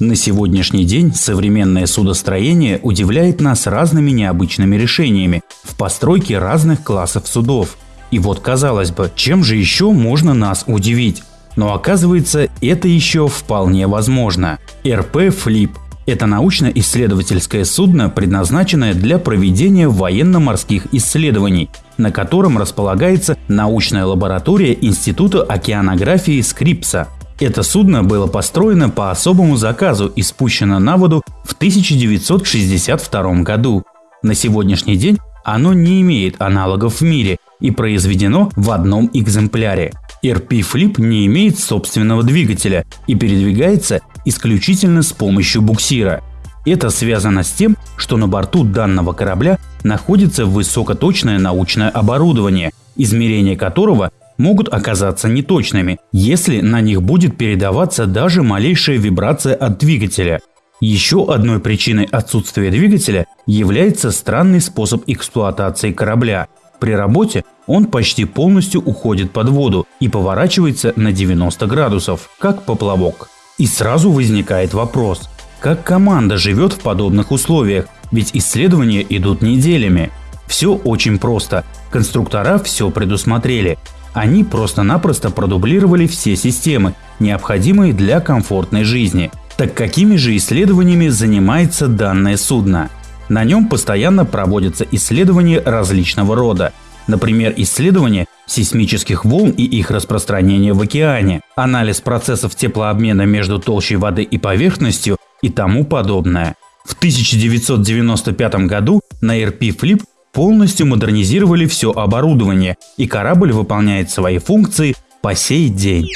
На сегодняшний день современное судостроение удивляет нас разными необычными решениями в постройке разных классов судов. И вот казалось бы, чем же еще можно нас удивить? Но оказывается, это еще вполне возможно. РП «Флип» – это научно-исследовательское судно, предназначенное для проведения военно-морских исследований, на котором располагается научная лаборатория Института океанографии Скрипса – это судно было построено по особому заказу и спущено на воду в 1962 году. На сегодняшний день оно не имеет аналогов в мире и произведено в одном экземпляре. RP Flip не имеет собственного двигателя и передвигается исключительно с помощью буксира. Это связано с тем, что на борту данного корабля находится высокоточное научное оборудование, измерение которого могут оказаться неточными, если на них будет передаваться даже малейшая вибрация от двигателя. Еще одной причиной отсутствия двигателя является странный способ эксплуатации корабля. При работе он почти полностью уходит под воду и поворачивается на 90 градусов, как поплавок. И сразу возникает вопрос, как команда живет в подобных условиях, ведь исследования идут неделями. Все очень просто. Конструктора все предусмотрели. Они просто-напросто продублировали все системы, необходимые для комфортной жизни. Так какими же исследованиями занимается данное судно? На нем постоянно проводятся исследования различного рода. Например, исследования сейсмических волн и их распространения в океане, анализ процессов теплообмена между толщей воды и поверхностью и тому подобное. В 1995 году на RP Flip полностью модернизировали все оборудование, и корабль выполняет свои функции по сей день.